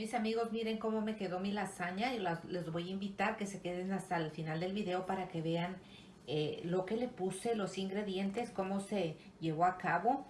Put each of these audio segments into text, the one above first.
Mis amigos, miren cómo me quedó mi lasaña y les voy a invitar que se queden hasta el final del video para que vean eh, lo que le puse, los ingredientes, cómo se llevó a cabo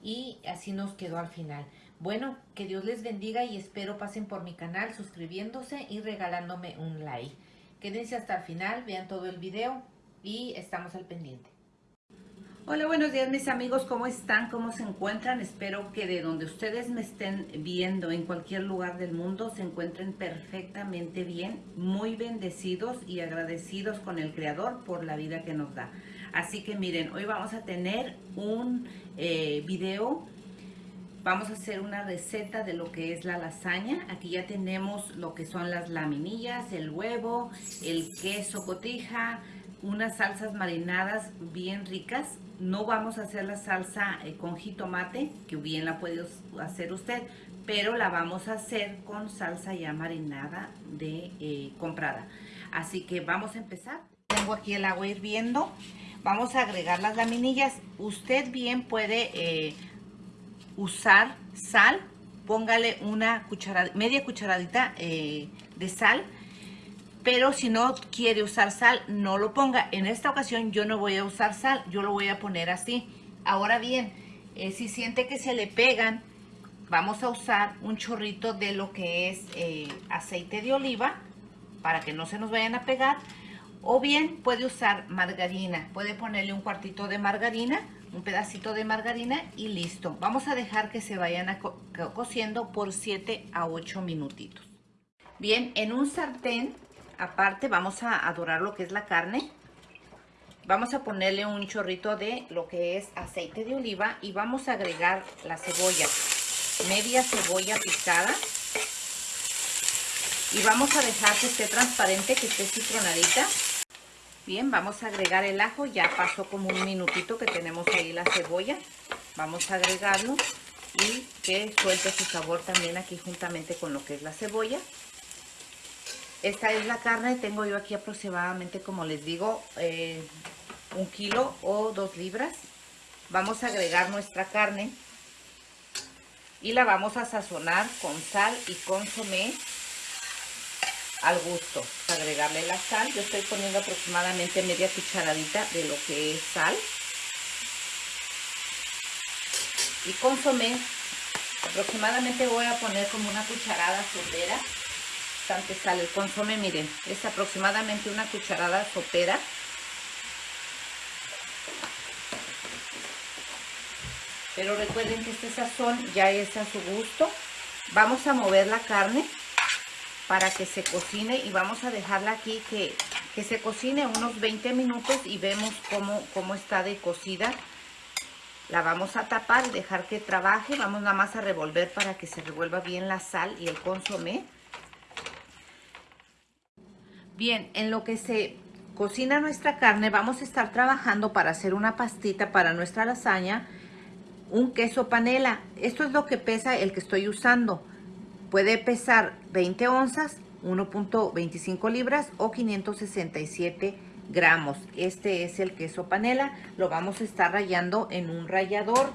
y así nos quedó al final. Bueno, que Dios les bendiga y espero pasen por mi canal suscribiéndose y regalándome un like. Quédense hasta el final, vean todo el video y estamos al pendiente. Hola, buenos días mis amigos, ¿cómo están? ¿Cómo se encuentran? Espero que de donde ustedes me estén viendo en cualquier lugar del mundo se encuentren perfectamente bien, muy bendecidos y agradecidos con el Creador por la vida que nos da. Así que miren, hoy vamos a tener un eh, video, vamos a hacer una receta de lo que es la lasaña. Aquí ya tenemos lo que son las laminillas, el huevo, el queso cotija, unas salsas marinadas bien ricas. No vamos a hacer la salsa eh, con jitomate, que bien la puede hacer usted, pero la vamos a hacer con salsa ya marinada de eh, comprada. Así que vamos a empezar. Tengo aquí el agua hirviendo. Vamos a agregar las laminillas. Usted bien puede eh, usar sal. Póngale una cucharada, media cucharadita de sal pero si no quiere usar sal, no lo ponga. En esta ocasión yo no voy a usar sal, yo lo voy a poner así. Ahora bien, eh, si siente que se le pegan, vamos a usar un chorrito de lo que es eh, aceite de oliva para que no se nos vayan a pegar. O bien puede usar margarina, puede ponerle un cuartito de margarina, un pedacito de margarina y listo. Vamos a dejar que se vayan cociendo por 7 a 8 minutitos. Bien, en un sartén aparte vamos a adorar lo que es la carne. Vamos a ponerle un chorrito de lo que es aceite de oliva y vamos a agregar la cebolla. Media cebolla picada. Y vamos a dejar que esté transparente, que esté citronadita. Bien, vamos a agregar el ajo. Ya pasó como un minutito que tenemos ahí la cebolla. Vamos a agregarlo y que suelte su sabor también aquí juntamente con lo que es la cebolla. Esta es la carne, tengo yo aquí aproximadamente, como les digo, eh, un kilo o dos libras. Vamos a agregar nuestra carne y la vamos a sazonar con sal y consomé al gusto. Agregarle la sal, yo estoy poniendo aproximadamente media cucharadita de lo que es sal. Y consomé, aproximadamente voy a poner como una cucharada sopera bastante sale el consome, miren, es aproximadamente una cucharada sopera. Pero recuerden que este sazón ya es a su gusto. Vamos a mover la carne para que se cocine y vamos a dejarla aquí que, que se cocine unos 20 minutos y vemos cómo, cómo está de cocida. La vamos a tapar y dejar que trabaje. Vamos nada más a revolver para que se revuelva bien la sal y el consomé. Bien, en lo que se cocina nuestra carne, vamos a estar trabajando para hacer una pastita para nuestra lasaña, un queso panela. Esto es lo que pesa el que estoy usando. Puede pesar 20 onzas, 1.25 libras o 567 gramos. Este es el queso panela. Lo vamos a estar rayando en un rallador.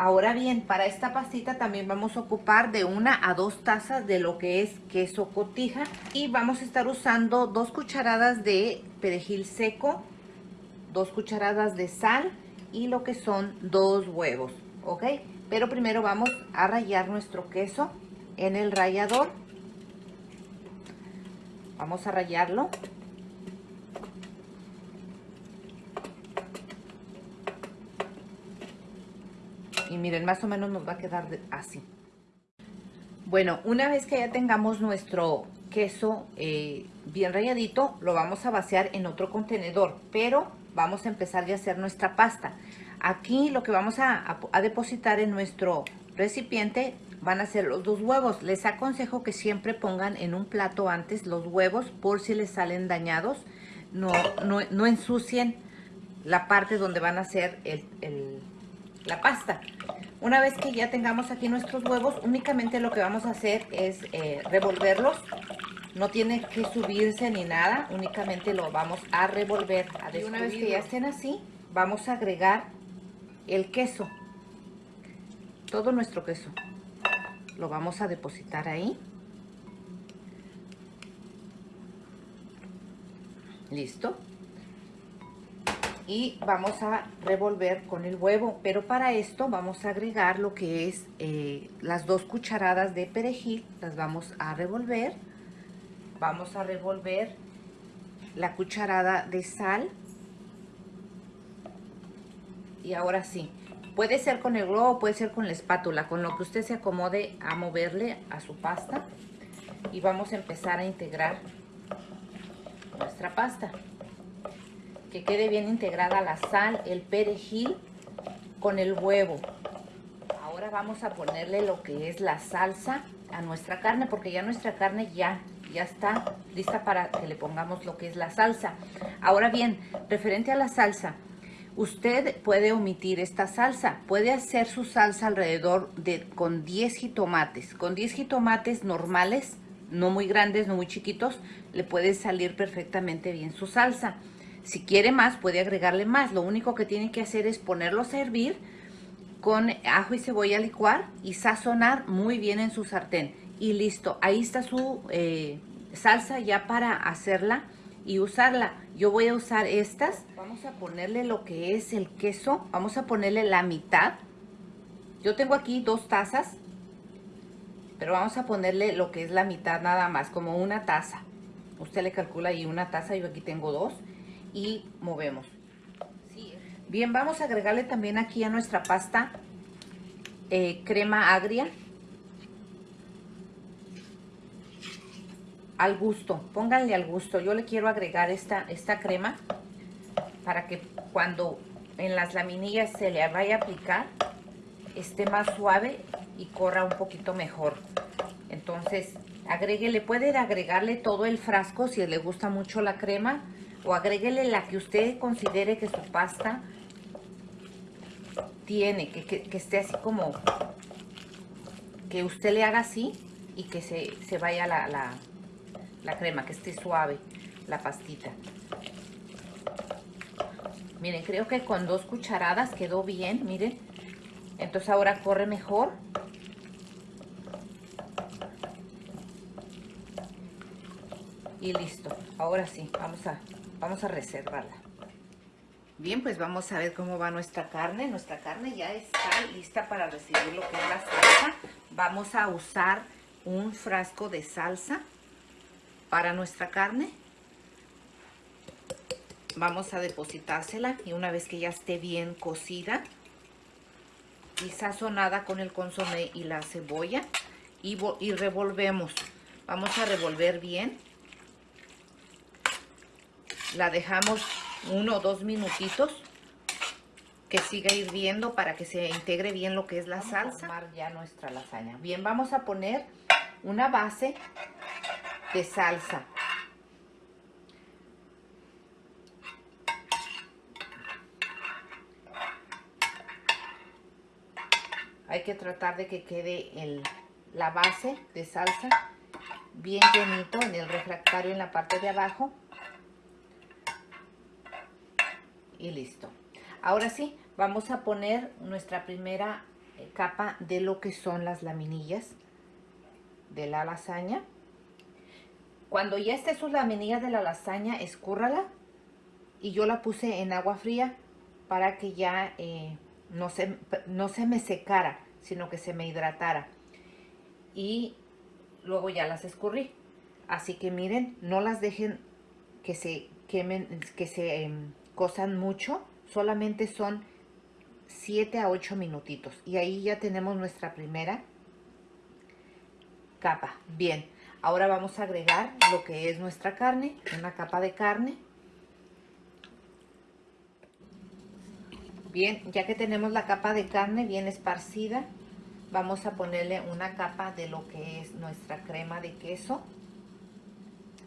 Ahora bien, para esta pastita también vamos a ocupar de una a dos tazas de lo que es queso cotija. Y vamos a estar usando dos cucharadas de perejil seco, dos cucharadas de sal y lo que son dos huevos, ¿ok? Pero primero vamos a rallar nuestro queso en el rallador. Vamos a rallarlo. Miren más o menos nos va a quedar así bueno una vez que ya tengamos nuestro queso eh, bien ralladito lo vamos a vaciar en otro contenedor pero vamos a empezar ya a hacer nuestra pasta aquí lo que vamos a, depositar en nuestro recipiente van a ser los dos huevos. Les aconsejo que siempre pongan en un plato antes los huevos por si les salen dañados. No, no, no ensucien la parte donde van a hacer el, la pasta. Una vez que ya tengamos aquí nuestros huevos, únicamente lo que vamos a hacer es eh, revolverlos. No tiene que subirse ni nada, únicamente lo vamos a revolver. A y una vez que ya estén así, vamos a agregar el queso. Todo nuestro queso. Lo vamos a depositar ahí. Listo. Y vamos a revolver con el huevo, pero para esto vamos a agregar lo que es eh, las dos cucharadas de perejil, las vamos a revolver. Vamos a revolver la cucharada de sal. Y ahora sí, puede ser con el globo, puede ser con la espátula, con lo que usted se acomode a moverle a su pasta. Y vamos a empezar a integrar nuestra pasta. Que quede bien integrada la sal, el perejil con el huevo. Ahora vamos a ponerle lo que es la salsa a nuestra carne, porque ya nuestra carne ya, ya está lista para que le pongamos lo que es la salsa. Ahora bien, referente a la salsa, usted puede omitir esta salsa. Puede hacer su salsa alrededor de con 10 jitomates. Con 10 jitomates normales no muy grandes, no muy chiquitos, le puede salir perfectamente bien su salsa. Si quiere más, puede agregarle más. Lo único que tiene que hacer es ponerlos a hervir con ajo y cebolla licuar y sazonar muy bien en su sartén. Y listo, ahí está su eh, salsa ya para hacerla y usarla. Yo voy a usar estas. Vamos a ponerle lo que es el queso. Vamos a ponerle la mitad. Yo tengo aquí dos tazas pero vamos a ponerle lo que es la mitad nada más, como una taza. Usted le calcula ahí una taza, yo aquí tengo dos. Y movemos. Bien, vamos a agregarle también aquí a nuestra pasta eh, crema agria. Al gusto, pónganle al gusto. Yo le quiero agregar esta, esta crema para que cuando en las laminillas se le vaya a aplicar esté más suave y corra un poquito mejor. Entonces, agréguele, puede agregarle todo el frasco si le gusta mucho la crema o agréguele la que usted considere que su pasta tiene, que, esté así como, que usted le haga así y que se, vaya la, la, la crema, que esté suave la pastita. Miren, creo que con dos cucharadas quedó bien, miren. Entonces ahora corre mejor. Y listo. Ahora sí, vamos a, vamos a reservarla. Bien, pues vamos a ver cómo va nuestra carne. Nuestra carne ya está lista para recibir lo que es la salsa. Vamos a usar un frasco de salsa para nuestra carne. Vamos a depositársela y una vez que ya esté bien cocida, y sazonada con el consomé y la cebolla y, y revolvemos. Vamos a revolver bien. La dejamos uno o dos minutitos que siga hirviendo para que se integre bien lo que es la salsa. A ya nuestra lasaña. Bien, vamos a poner una base de salsa. hay que tratar de que quede el, la base de salsa bien llenito en el refractario en la parte de abajo y listo ahora sí vamos a poner nuestra primera eh, capa de lo que son las laminillas de la lasaña cuando ya esté sus laminillas de la lasaña escúrrala y yo la puse en agua fría para que ya eh, no se, no se me secara, sino que se me hidratara. Y luego ya las escurrí. Así que miren, no las dejen que se quemen, que se em, cosan mucho. Solamente son 7 a 8 minutitos. Y ahí ya tenemos nuestra primera capa. Bien, ahora vamos a agregar lo que es nuestra carne, una capa de carne. Bien, ya que tenemos la capa de carne bien esparcida, vamos a ponerle una capa de lo que es nuestra crema de queso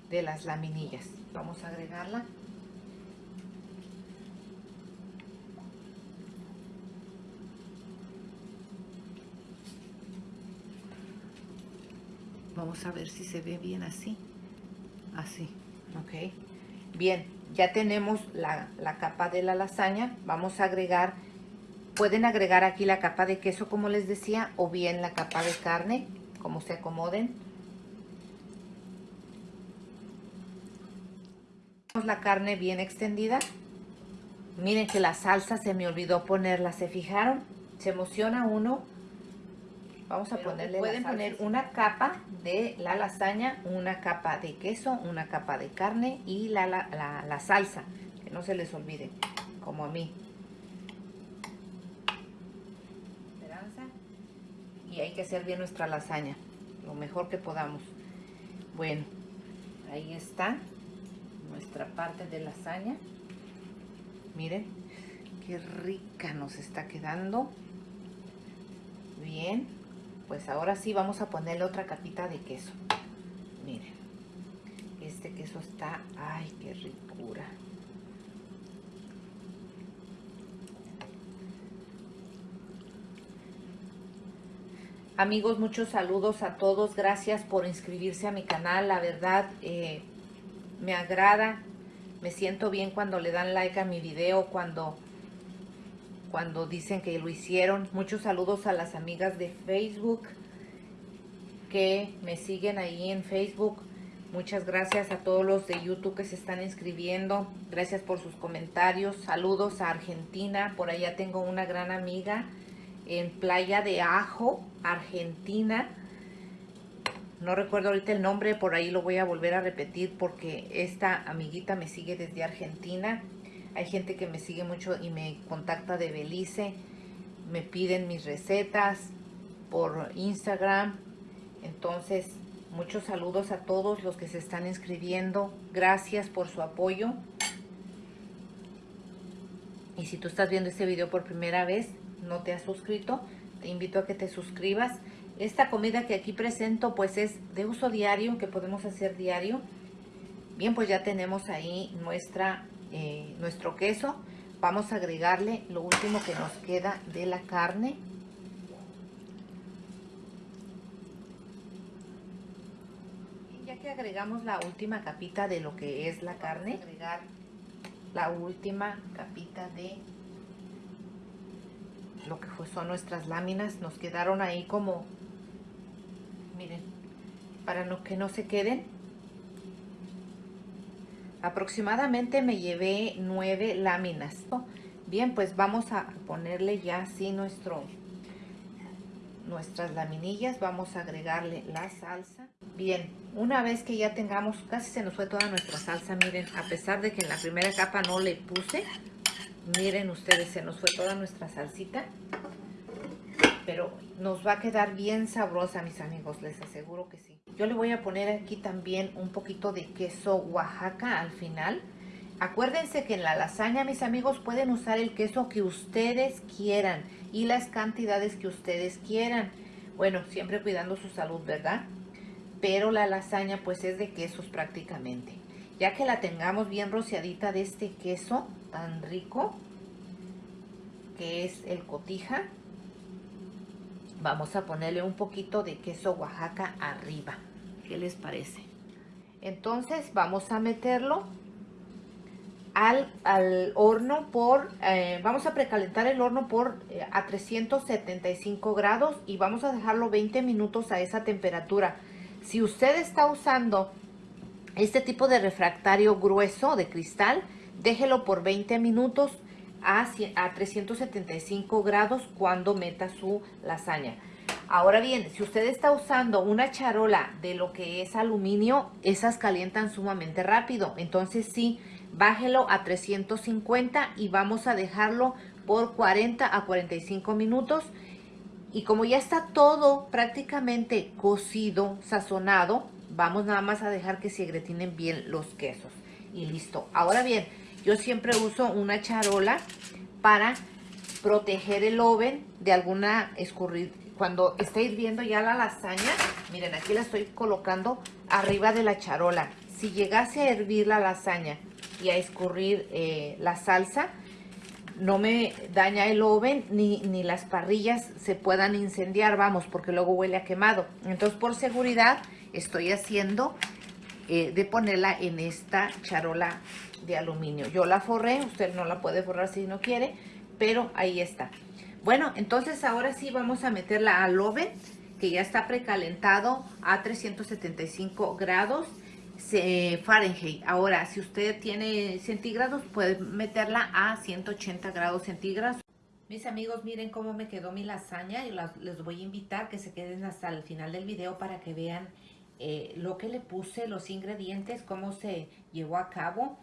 de las laminillas. Vamos a agregarla. Vamos a ver si se ve bien así. Así, ok. Bien, ya tenemos la, capa de la lasaña. Vamos a agregar, pueden agregar aquí la capa de queso como les decía, o bien la capa de carne, como se acomoden. la carne bien extendida. Miren que la salsa se me olvidó ponerla, ¿se fijaron? Se emociona uno. Vamos a ponerle Pueden poner una capa de la lasaña, una capa de queso, una capa de carne y la, la, la salsa. Que no se les olvide, como a mí. Y hay que hacer bien nuestra lasaña, lo mejor que podamos. Bueno, ahí está nuestra parte de lasaña. Miren, qué rica nos está quedando. Bien, pues ahora sí vamos a ponerle otra capita de queso. Miren, este queso está, ay, qué ricura. Amigos, muchos saludos a todos. Gracias por inscribirse a mi canal. La verdad, eh, me agrada. Me siento bien cuando le dan like a mi video, cuando, cuando dicen que lo hicieron. Muchos saludos a las amigas de Facebook que me siguen ahí en Facebook. Muchas gracias a todos los de YouTube que se están inscribiendo. Gracias por sus comentarios. Saludos a Argentina. Por allá tengo una gran amiga en Playa de Ajo, Argentina. No recuerdo ahorita el nombre, por ahí lo voy a volver a repetir porque esta amiguita me sigue desde Argentina. Hay gente que me sigue mucho y me contacta de Belice. Me piden mis recetas por Instagram. Entonces, muchos saludos a todos los que se están inscribiendo. Gracias por su apoyo. Y si tú estás viendo este video por primera vez, no te has suscrito, te invito a que te suscribas. Esta comida que aquí presento pues es de uso diario, que podemos hacer diario. Bien, pues ya tenemos ahí nuestra, eh, nuestro queso. Vamos a agregarle lo último que nos queda de la carne. ya que agregamos la última capita de lo que es la carne, agregar la última capita de lo que son nuestras láminas nos quedaron ahí como miren para no, que no se queden aproximadamente me llevé nueve láminas. Bien pues vamos a ponerle ya así nuestro nuestras laminillas. Vamos a agregarle la salsa. Bien una vez que ya tengamos casi se nos fue toda nuestra salsa miren a pesar de que en la primera capa no le puse Miren ustedes, se nos fue toda nuestra salsita. Pero nos va a quedar bien sabrosa, mis amigos, les aseguro que sí. Yo le voy a poner aquí también un poquito de queso Oaxaca al final. Acuérdense que en la lasaña, mis amigos, pueden usar el queso que ustedes quieran y las cantidades que ustedes quieran. Bueno, siempre cuidando su salud, ¿verdad? Pero la lasaña pues es de quesos prácticamente. Ya que la tengamos bien rociadita de este queso, tan rico que es el cotija. Vamos a ponerle un poquito de queso Oaxaca arriba. ¿Qué les parece? Entonces vamos a meterlo al, al horno por, eh, vamos a precalentar el horno por eh, a 375 grados y vamos a dejarlo 20 minutos a esa temperatura. Si usted está usando este tipo de refractario grueso de cristal, Déjelo por 20 minutos a, a 375 grados cuando meta su lasaña. Ahora bien, si usted está usando una charola de lo que es aluminio, esas calientan sumamente rápido. Entonces sí, bájelo a 350 y vamos a dejarlo por 40 a 45 minutos. Y como ya está todo prácticamente cocido, sazonado, vamos nada más a dejar que se gretinen bien los quesos. Y listo. Ahora bien, yo siempre uso una charola para proteger el oven de alguna escurrir. Cuando esté hirviendo ya la lasaña, miren, aquí la estoy colocando arriba de la charola. Si llegase a hervir la lasaña y a escurrir eh, la salsa, no me daña el oven ni, ni las parrillas se puedan incendiar, vamos, porque luego huele a quemado. Entonces, por seguridad, estoy haciendo eh, de ponerla en esta charola de aluminio. Yo la forré, usted no la puede forrar si no quiere, pero ahí está. Bueno, entonces ahora sí vamos a meterla al oven, que ya está precalentado a 375 grados. Fahrenheit. Ahora, si usted tiene centígrados, puede meterla a 180 grados centígrados. Mis amigos, miren cómo me quedó mi lasaña y les voy a invitar que se queden hasta el final del video para que vean eh, lo que le puse, los ingredientes, cómo se llevó a cabo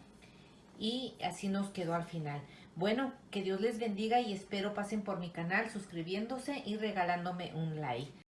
y así nos quedó al final. Bueno, que Dios les bendiga y espero pasen por mi canal suscribiéndose y regalándome un like.